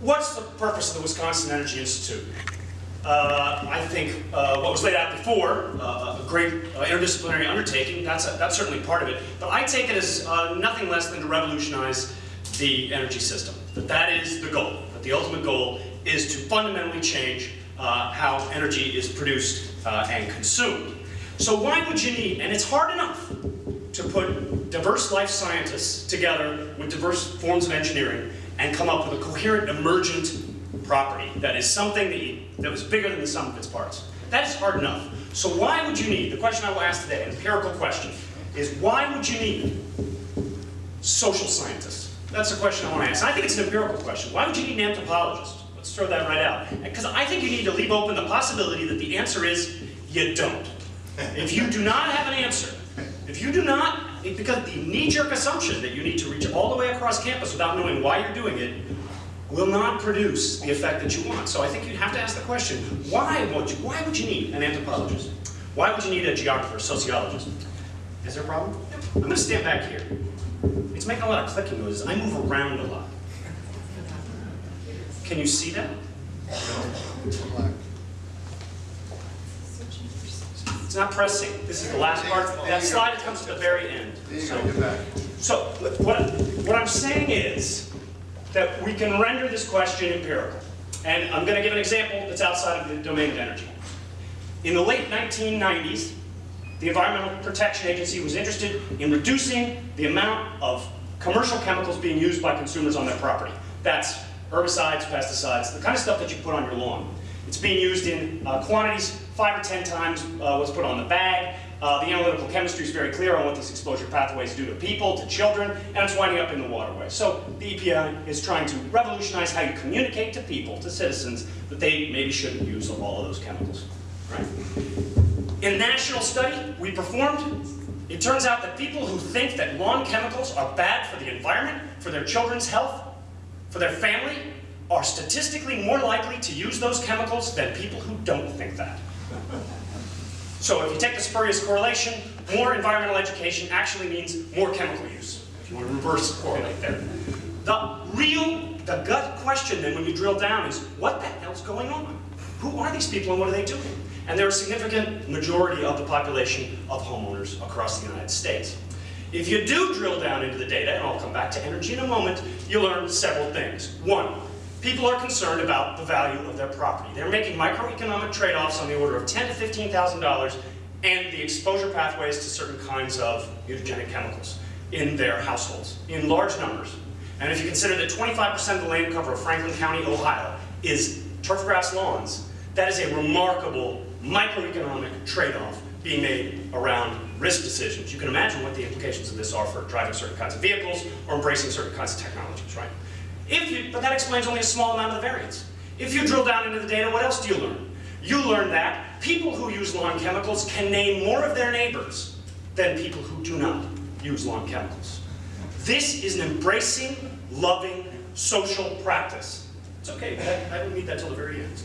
What's the purpose of the Wisconsin Energy Institute? Uh, I think uh, what was laid out before, uh, a great uh, interdisciplinary undertaking, that's, a, that's certainly part of it. But I take it as uh, nothing less than to revolutionize the energy system. That that is the goal. That the ultimate goal is to fundamentally change uh, how energy is produced and consumed. So why would you need, and it's hard enough to put diverse life scientists together with diverse forms of engineering and come up with a coherent emergent property that is something that, you, that was bigger than the sum of its parts. That is hard enough. So why would you need, the question I will ask today, an empirical question, is why would you need social scientists? That's the question I want to ask. I think it's an empirical question. Why would you need an anthropologist? Let's throw that right out. Because I think you need to leave open the possibility that the answer is you don't. If you do not have an answer, if you do not, because the knee-jerk assumption that you need to reach all the way across campus without knowing why you're doing it will not produce the effect that you want. So I think you have to ask the question, why would you, why would you need an anthropologist? Why would you need a geographer, a sociologist? Is there a problem? I'm going to stand back here. It's making a lot of clicking noises. I move around a lot. Can you see that? It's not pressing. This is the last part. That slide comes to the very end. So, so what, what I'm saying is that we can render this question empirical. And I'm going to give an example that's outside of the domain of energy. In the late 1990s, the Environmental Protection Agency was interested in reducing the amount of commercial chemicals being used by consumers on their property. That's herbicides, pesticides, the kind of stuff that you put on your lawn. It's being used in uh, quantities five or ten times uh, what's put on the bag. Uh, the analytical chemistry is very clear on what these exposure pathways do to people, to children, and it's winding up in the waterway. So the EPA is trying to revolutionize how you communicate to people, to citizens, that they maybe shouldn't use all of those chemicals. Right? In a national study we performed, it turns out that people who think that lawn chemicals are bad for the environment, for their children's health, for their family, are statistically more likely to use those chemicals than people who don't think that. So if you take the spurious correlation, more environmental education actually means more chemical use, if you want to reverse correlate there. The real, the gut question then when you drill down is, what the hell's going on? Who are these people and what are they doing? And they're a significant majority of the population of homeowners across the United States. If you do drill down into the data, and I'll come back to energy in a moment, you learn several things. One, people are concerned about the value of their property. They're making microeconomic trade-offs on the order of ten to $15,000 and the exposure pathways to certain kinds of mutagenic chemicals in their households, in large numbers. And if you consider that 25% of the land cover of Franklin County, Ohio is turf grass lawns, that is a remarkable microeconomic trade-off being made around risk decisions. You can imagine what the implications of this are for driving certain kinds of vehicles or embracing certain kinds of technologies, right? If you, but that explains only a small amount of the variance. If you drill down into the data, what else do you learn? You learn that people who use lawn chemicals can name more of their neighbors than people who do not use lawn chemicals. This is an embracing, loving, social practice. It's okay, I, don't need that till the very end.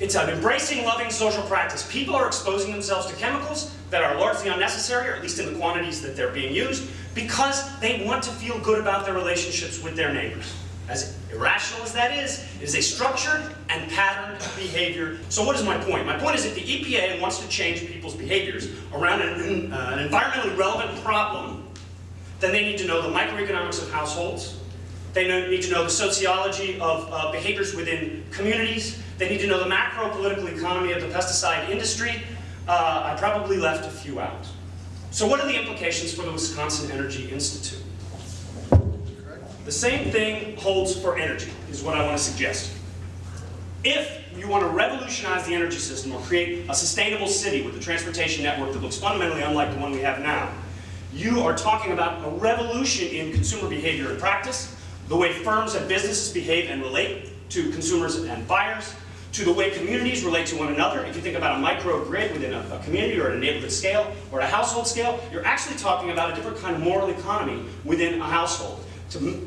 It's an embracing, loving social practice. People are exposing themselves to chemicals that are largely unnecessary, or at least in the quantities that they're being used, because they want to feel good about their relationships with their neighbors. As irrational as that is, it is a structured and patterned behavior. So what is my point? My point is if the EPA wants to change people's behaviors around an, uh, an environmentally relevant problem, then they need to know the microeconomics of households, they need to know the sociology of uh, behaviors within communities. They need to know the macro-political economy of the pesticide industry. Uh, I probably left a few out. So what are the implications for the Wisconsin Energy Institute? The same thing holds for energy, is what I want to suggest. If you want to revolutionize the energy system or create a sustainable city with a transportation network that looks fundamentally unlike the one we have now, you are talking about a revolution in consumer behavior and practice, the way firms and businesses behave and relate to consumers and buyers, to the way communities relate to one another. If you think about a microgrid within a, a, community or at a neighborhood scale or at a household scale, you're actually talking about a different kind of moral economy within a household.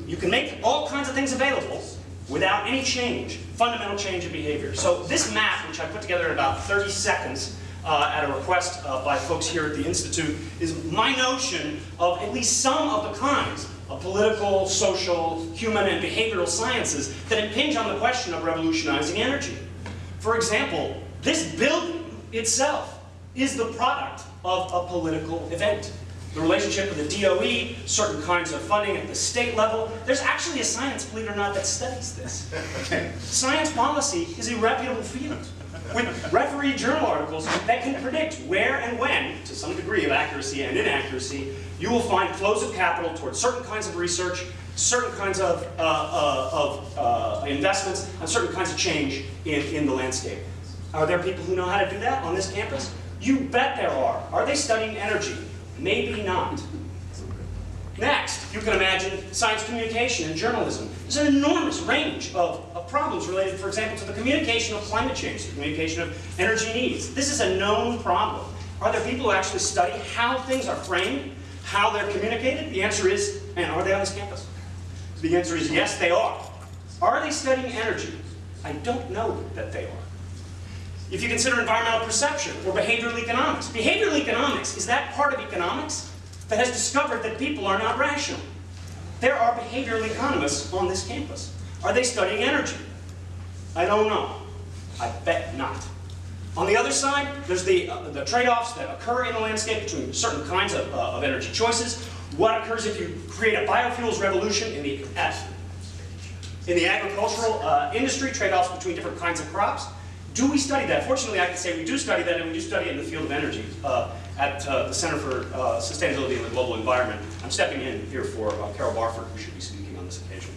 You can make all kinds of things available without any change, fundamental change in behavior. So this map, which I put together in about 30 seconds uh, at a request uh, by folks here at the Institute, is my notion of at least some of the kinds of political, social, human, and behavioral sciences that impinge on the question of revolutionizing energy. For example, this building itself is the product of a political event. The relationship with the DOE, certain kinds of funding at the state level. There's actually a science, believe it or not, that studies this. Science policy is a reputable field with referee journal articles that can predict where and when, to some degree of accuracy and inaccuracy, you will find flows of capital towards certain kinds of research, certain kinds of, uh, uh, of uh, investments, and certain kinds of change in, in the landscape. Are there people who know how to do that on this campus? You bet there are. Are they studying energy? Maybe not. Next, you can imagine science communication and journalism. There's an enormous range of, of, problems related, for example, to the communication of climate change, the communication of energy needs. This is a known problem. Are there people who actually study how things are framed, how they're communicated? The answer is, and are they on this campus? The answer is yes, they are. Are they studying energy? I don't know that they are. If you consider environmental perception or behavioral economics, behavioral economics is that part of economics that has discovered that people are not rational. There are behavioral economists on this campus. Are they studying energy? I don't know. I bet not. On the other side, there's the, uh, the trade-offs that occur in the landscape between certain kinds of, uh, of energy choices. What occurs if you create a biofuels revolution in the, in the agricultural uh, industry, trade-offs between different kinds of crops? Do we study that? Fortunately, I can say we do study that, and we do study it in the field of energy uh, at uh, the Center for uh, Sustainability in the Global Environment. I'm stepping in here for uh, Carol Barford, who should be speaking on this occasion.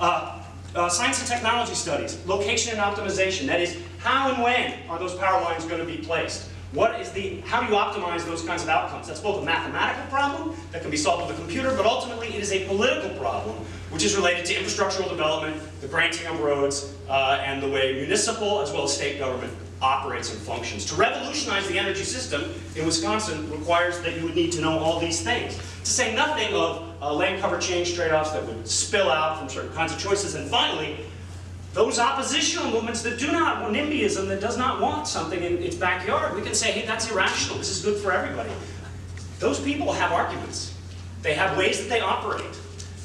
Uh, science and technology studies, location and optimization, that is, how and when are those power lines going to be placed? What is the, how do you optimize those kinds of outcomes? That's both a mathematical problem that can be solved with a computer, but ultimately it is a political problem, which is related to infrastructural development, the granting of roads, uh, and the way municipal as well as state government operates and functions. To revolutionize the energy system in Wisconsin requires that you would need to know all these things. To say nothing of uh, land cover change trade-offs that would spill out from certain kinds of choices. And finally, those oppositional movements that do not, want NIMBYism that does not want something in its backyard, we can say, hey, that's irrational, this is good for everybody. Those people have arguments. They have ways that they operate.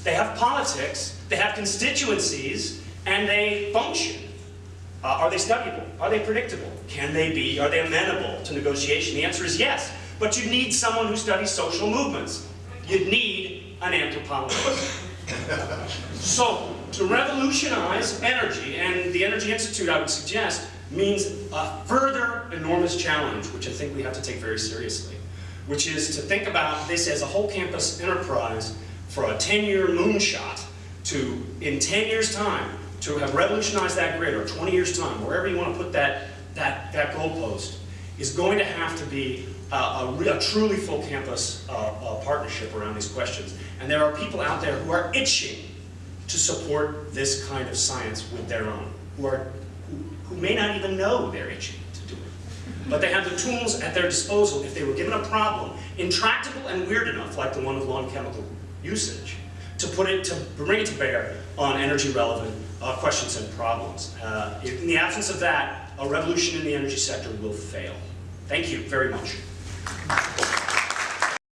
They have politics, they have constituencies, and they function. Uh, are they studyable? Are they predictable? Can they be, are they amenable to negotiation? The answer is yes. But you need someone who studies social movements. You need an anthropologist. so, to revolutionize energy, and the Energy Institute, I would suggest, means a further enormous challenge, which I think we have to take very seriously, which is to think about this as a whole campus enterprise for a 10-year moonshot to, in 10 years' time, to have revolutionized that grid, or 20 years' time, wherever you want to put that, that, that goalpost, is going to have to be a, a, a truly full campus uh, uh, partnership around these questions. And there are people out there who are itching to support this kind of science with their own, who, are, who, who may not even know they're itching to do it. But they have the tools at their disposal if they were given a problem, intractable and weird enough, like the one of lawn chemical usage, to put it, to bring it to bear on energy relevant uh, questions and problems. Uh, in the absence of that, a revolution in the energy sector will fail. Thank you very much.